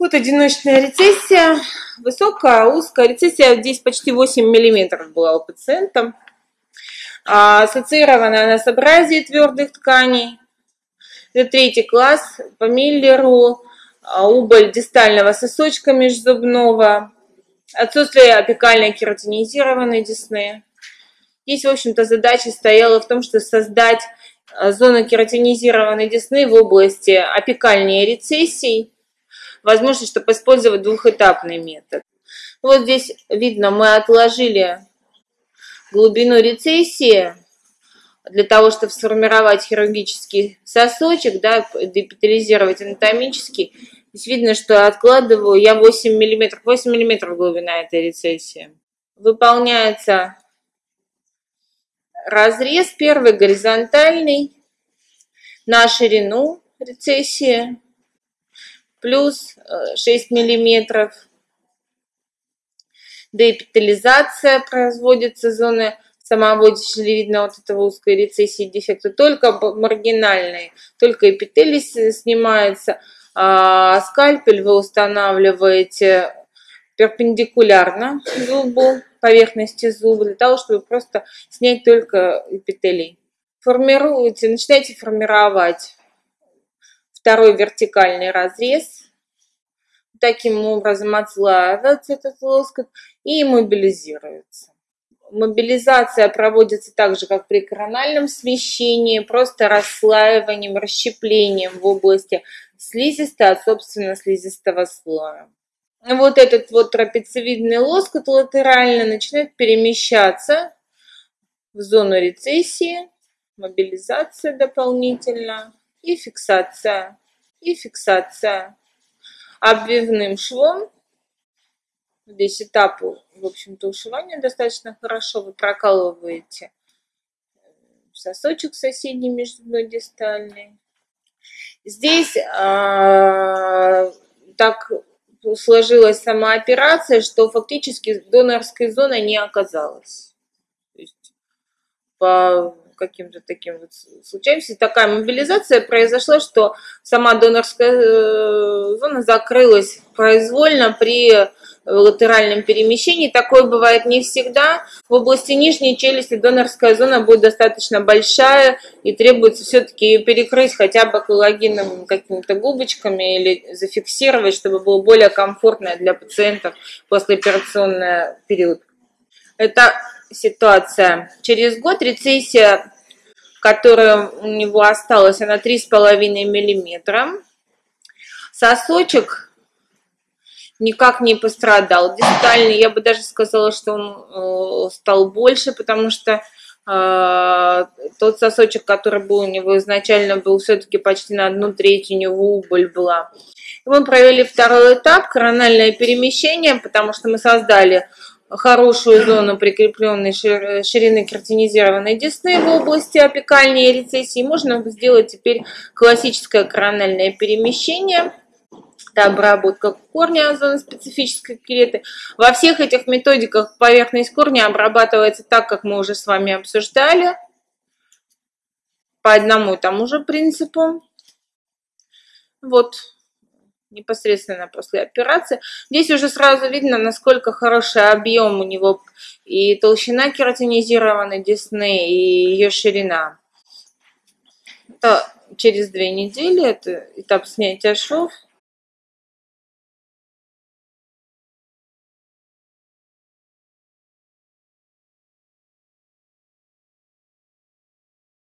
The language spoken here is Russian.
Вот одиночная рецессия, высокая, узкая. Рецессия здесь почти 8 миллиметров была у пациента. А, ассоциированное насообразие твердых тканей. Это третий класс по Миллеру. А, убыль дистального сосочка межзубного. Отсутствие апикальной кератинизированной десны. Здесь, в общем-то, задача стояла в том, что создать а, зону кератинизированной десны в области апикальной рецессий возможность, чтобы использовать двухэтапный метод. Вот здесь видно, мы отложили глубину рецессии для того, чтобы сформировать хирургический сосочек, да, депитализировать анатомически. Здесь видно, что откладываю я 8 мм, 8 мм глубина этой рецессии. Выполняется разрез первый горизонтальный на ширину рецессии плюс 6 э, миллиметров. Деэпитализация производится зоны самого дешевидно вот этого узкой рецессии дефекта, только маргинальные, только эпителий снимается, а скальпель вы устанавливаете перпендикулярно зубу, поверхности зуба, для того, чтобы просто снять только эпителий. Формируете, начинаете формировать второй вертикальный разрез. Таким образом отслаивается этот лоскут и мобилизируется. Мобилизация проводится так же, как при корональном смещении, просто расслаиванием, расщеплением в области слизистой от собственно слизистого слоя. Вот этот вот трапециевидный лоскут латерально начинает перемещаться в зону рецессии, мобилизация дополнительно и фиксация, и фиксация. Обвивным швом, здесь этапы, в общем-то, ушивания достаточно хорошо, вы прокалываете сосочек соседний между мной дистальный. Здесь а, так сложилась сама операция, что фактически донорской зоны не оказалось. То есть по каким-то таким вот случаем. Такая мобилизация произошла, что сама донорская э, зона закрылась произвольно при латеральном перемещении. Такое бывает не всегда. В области нижней челюсти донорская зона будет достаточно большая и требуется все-таки ее перекрыть хотя бы коллагеновыми какими-то губочками или зафиксировать, чтобы было более комфортно для пациентов послеоперационный период. Это ситуация. Через год рецессия, которая у него осталась, она 3,5 миллиметра. Сосочек никак не пострадал. Дистальный, я бы даже сказала, что он э, стал больше, потому что э, тот сосочек, который был у него изначально, был все-таки почти на одну треть, у него убыль была. И мы провели второй этап, корональное перемещение, потому что мы создали хорошую зону прикрепленной ширины кертинизированной десны в области апикальной рецессии. Можно сделать теперь классическое корональное перемещение. Это обработка корня зоны специфической клеты. Во всех этих методиках поверхность корня обрабатывается так, как мы уже с вами обсуждали. По одному и тому же принципу. Вот непосредственно после операции. Здесь уже сразу видно, насколько хороший объем у него и толщина кератинизированной десны, и ее ширина. Это через две недели, это этап снятия шов.